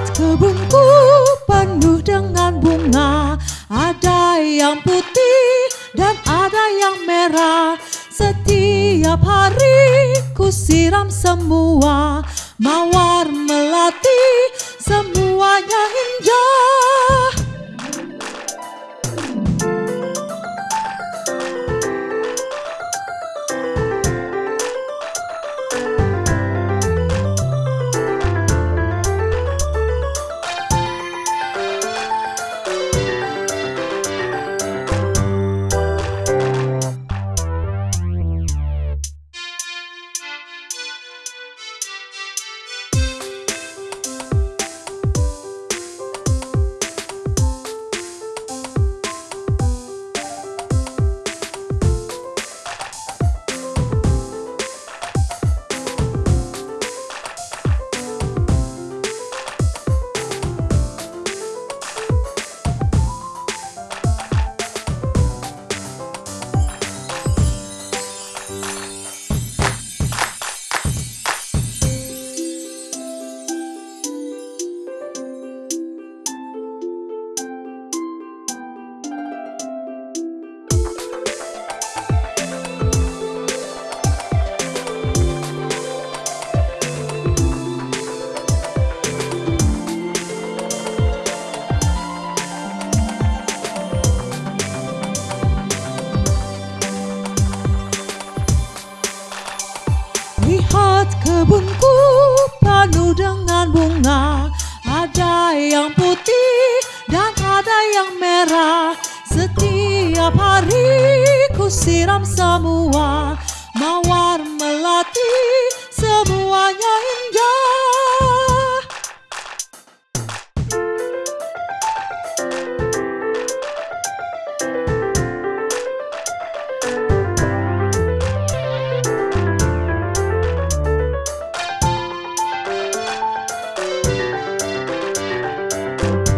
Lihat kebunku penuh dengan bunga. Ada yang putih dan ada yang merah. Setiap hari ku siram semua. Mawar kebunku penuh dengan bunga. Ada yang putih dan ada yang merah. Setiap hari ku siram semua. Mawar you